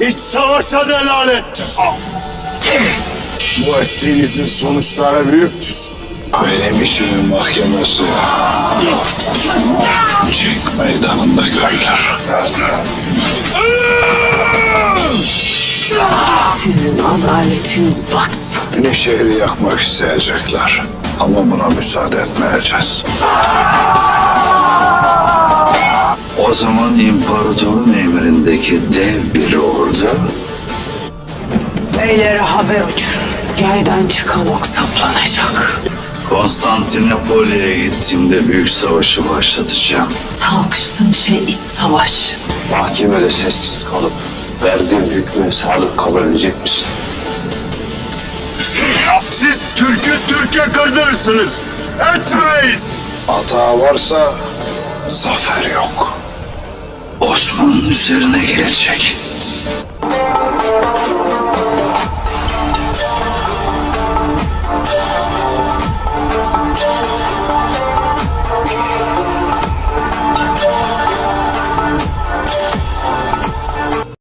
iç savaşa delalettir. Bu ettiğinizin sonuçları büyüktür. Benim işimin mahkemesi Cenk meydanında görülür. Sizin adaletiniz batsın. Beni şehri yakmak isteyecekler. Ama buna müsaade etmeyeceğiz. O zaman imparatorun emrindeki dev bir ordu Beylere haber uçurun. Yaydan çıkan ok saplanacak. Konstantinopoly'e gittiğimde büyük savaşı başlatacağım. Kalkıştığın şey iç savaş. Mahkemede sessiz kalıp verdiğim hükme sadık kalabilecek misin? Siz Türk'ü Türk'e kırdırırsınız. Etmeyin. Hata varsa zafer yok. Osman'ın üzerine gelecek.